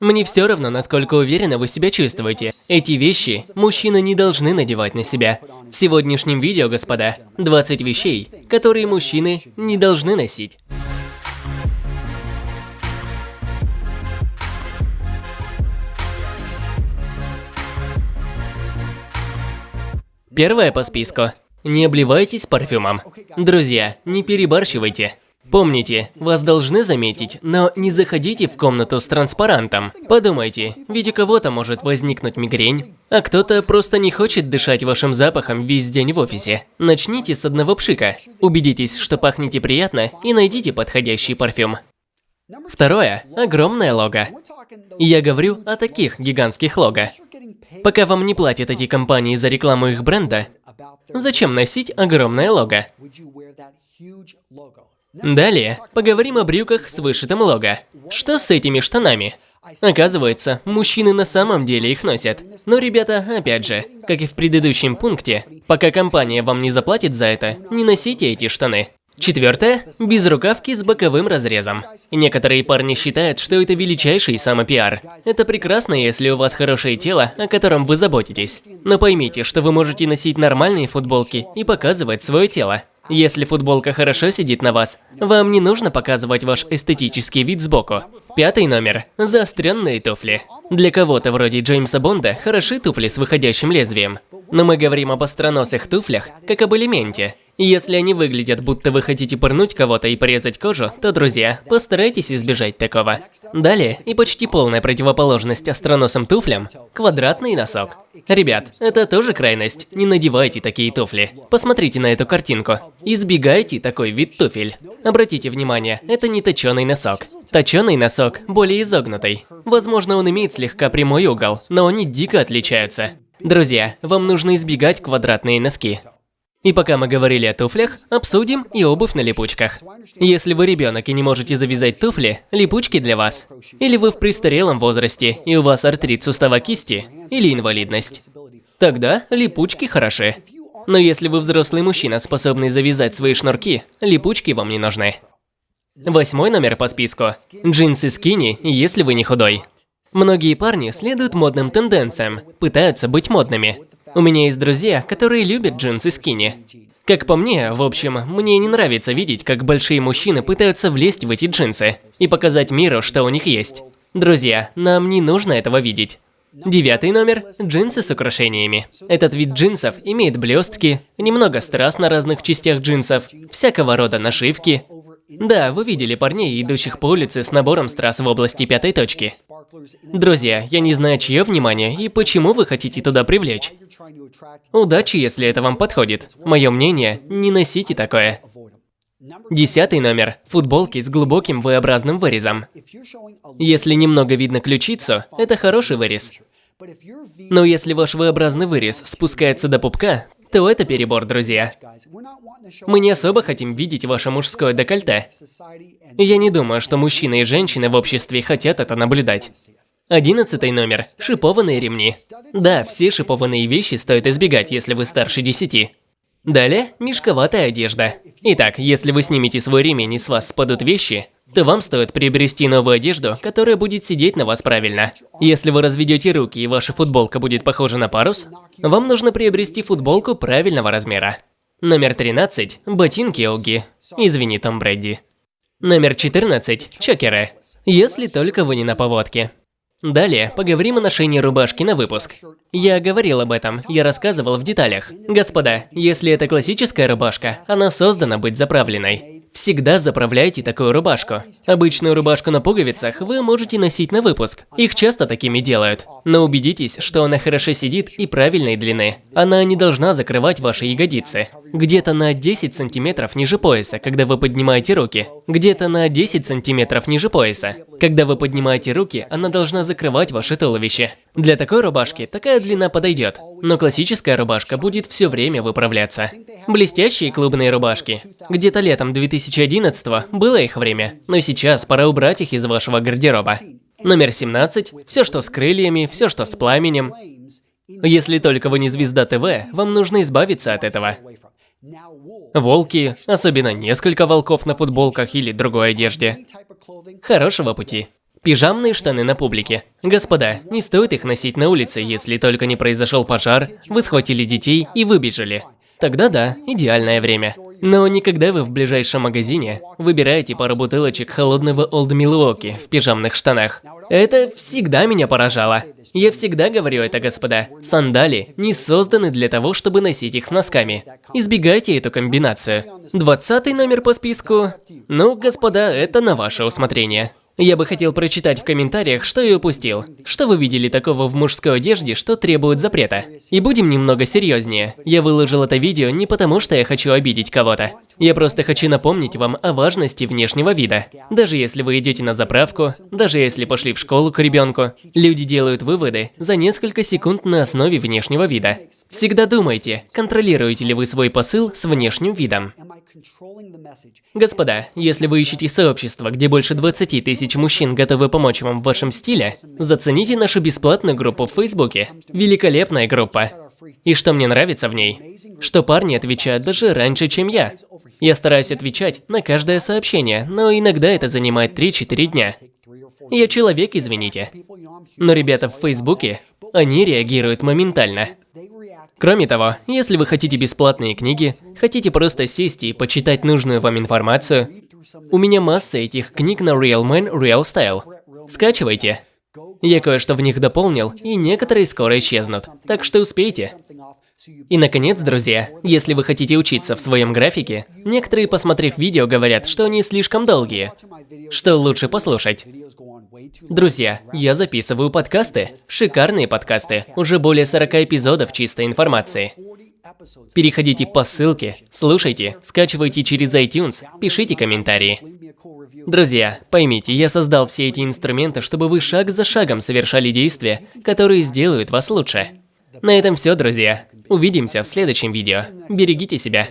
Мне все равно, насколько уверенно вы себя чувствуете. Эти вещи мужчины не должны надевать на себя. В сегодняшнем видео, господа, 20 вещей, которые мужчины не должны носить. Первое по списку. Не обливайтесь парфюмом. Друзья, не перебарщивайте. Помните, вас должны заметить, но не заходите в комнату с транспарантом. Подумайте, ведь у кого-то может возникнуть мигрень, а кто-то просто не хочет дышать вашим запахом весь день в офисе. Начните с одного пшика. Убедитесь, что пахнете приятно и найдите подходящий парфюм. Второе – огромное лого. Я говорю о таких гигантских лого. Пока вам не платят эти компании за рекламу их бренда, зачем носить огромное лого? Далее, поговорим о брюках с вышитым лого. Что с этими штанами? Оказывается, мужчины на самом деле их носят. Но, ребята, опять же, как и в предыдущем пункте, пока компания вам не заплатит за это, не носите эти штаны. Четвертое – безрукавки с боковым разрезом. Некоторые парни считают, что это величайший самопиар. Это прекрасно, если у вас хорошее тело, о котором вы заботитесь. Но поймите, что вы можете носить нормальные футболки и показывать свое тело. Если футболка хорошо сидит на вас, вам не нужно показывать ваш эстетический вид сбоку. Пятый номер. Заостренные туфли. Для кого-то вроде Джеймса Бонда хороши туфли с выходящим лезвием. Но мы говорим об остроносых туфлях, как об элементе. Если они выглядят, будто вы хотите пырнуть кого-то и порезать кожу, то, друзья, постарайтесь избежать такого. Далее, и почти полная противоположность остроносым туфлям – квадратный носок. Ребят, это тоже крайность. Не надевайте такие туфли. Посмотрите на эту картинку. Избегайте такой вид туфель. Обратите внимание, это не точеный носок. Точеный носок более изогнутый. Возможно, он имеет слегка прямой угол, но они дико отличаются. Друзья, вам нужно избегать квадратные носки. И пока мы говорили о туфлях, обсудим и обувь на липучках. Если вы ребенок и не можете завязать туфли, липучки для вас. Или вы в престарелом возрасте и у вас артрит сустава кисти или инвалидность. Тогда липучки хороши. Но если вы взрослый мужчина, способный завязать свои шнурки, липучки вам не нужны. Восьмой номер по списку. Джинсы скини, если вы не худой. Многие парни следуют модным тенденциям, пытаются быть модными. У меня есть друзья, которые любят джинсы скини. Как по мне, в общем, мне не нравится видеть, как большие мужчины пытаются влезть в эти джинсы и показать миру, что у них есть. Друзья, нам не нужно этого видеть. Девятый номер – джинсы с украшениями. Этот вид джинсов имеет блестки, немного страз на разных частях джинсов, всякого рода нашивки, да, вы видели парней, идущих по улице с набором страз в области пятой точки. Друзья, я не знаю, чье внимание и почему вы хотите туда привлечь. Удачи, если это вам подходит. Мое мнение, не носите такое. Десятый номер. Футболки с глубоким V-образным вырезом. Если немного видно ключицу, это хороший вырез. Но если ваш V-образный вырез спускается до пупка, то это перебор, друзья. Мы не особо хотим видеть ваше мужское декольте. Я не думаю, что мужчины и женщины в обществе хотят это наблюдать. Одиннадцатый номер. Шипованные ремни. Да, все шипованные вещи стоит избегать, если вы старше десяти. Далее, мешковатая одежда. Итак, если вы снимете свой ремень и с вас спадут вещи, то вам стоит приобрести новую одежду, которая будет сидеть на вас правильно. Если вы разведете руки и ваша футболка будет похожа на парус, вам нужно приобрести футболку правильного размера. Номер 13 – ботинки Оги. Извини, Том Брэдди. Номер 14 – чокеры. Если только вы не на поводке. Далее поговорим о ношении рубашки на выпуск. Я говорил об этом, я рассказывал в деталях. Господа, если это классическая рубашка, она создана быть заправленной. Всегда заправляйте такую рубашку. Обычную рубашку на пуговицах вы можете носить на выпуск. Их часто такими делают. Но убедитесь, что она хорошо сидит и правильной длины. Она не должна закрывать ваши ягодицы. Где-то на 10 сантиметров ниже пояса, когда вы поднимаете руки. Где-то на 10 сантиметров ниже пояса. Когда вы поднимаете руки, она должна закрывать ваше туловище. Для такой рубашки такая длина подойдет, но классическая рубашка будет все время выправляться. Блестящие клубные рубашки. Где-то летом 2011 было их время, но сейчас пора убрать их из вашего гардероба. Номер 17. Все, что с крыльями, все, что с пламенем. Если только вы не звезда ТВ, вам нужно избавиться от этого. Волки, особенно несколько волков на футболках или другой одежде. Хорошего пути. Пижамные штаны на публике. Господа, не стоит их носить на улице, если только не произошел пожар, вы схватили детей и выбежали. Тогда да, идеальное время. Но не когда вы в ближайшем магазине выбираете пару бутылочек холодного Old Milwaukee в пижамных штанах. Это всегда меня поражало. Я всегда говорю это, господа. Сандали не созданы для того, чтобы носить их с носками. Избегайте эту комбинацию. Двадцатый номер по списку. Ну, господа, это на ваше усмотрение. Я бы хотел прочитать в комментариях, что я упустил. Что вы видели такого в мужской одежде, что требует запрета? И будем немного серьезнее. Я выложил это видео не потому, что я хочу обидеть кого-то. Я просто хочу напомнить вам о важности внешнего вида. Даже если вы идете на заправку, даже если пошли в школу к ребенку, люди делают выводы за несколько секунд на основе внешнего вида. Всегда думайте, контролируете ли вы свой посыл с внешним видом. Господа, если вы ищете сообщество, где больше 20 тысяч мужчин готовы помочь вам в вашем стиле, зацените нашу бесплатную группу в Фейсбуке. Великолепная группа. И что мне нравится в ней? Что парни отвечают даже раньше, чем я. Я стараюсь отвечать на каждое сообщение, но иногда это занимает 3-4 дня. Я человек, извините. Но ребята в Фейсбуке, они реагируют моментально. Кроме того, если вы хотите бесплатные книги, хотите просто сесть и почитать нужную вам информацию, у меня масса этих книг на Real Man Real Style. Скачивайте. Я кое-что в них дополнил, и некоторые скоро исчезнут, так что успейте. И наконец, друзья, если вы хотите учиться в своем графике, некоторые, посмотрев видео, говорят, что они слишком долгие, что лучше послушать. Друзья, я записываю подкасты, шикарные подкасты, уже более 40 эпизодов чистой информации. Переходите по ссылке, слушайте, скачивайте через iTunes, пишите комментарии. Друзья, поймите, я создал все эти инструменты, чтобы вы шаг за шагом совершали действия, которые сделают вас лучше. На этом все, друзья. Увидимся в следующем видео. Берегите себя.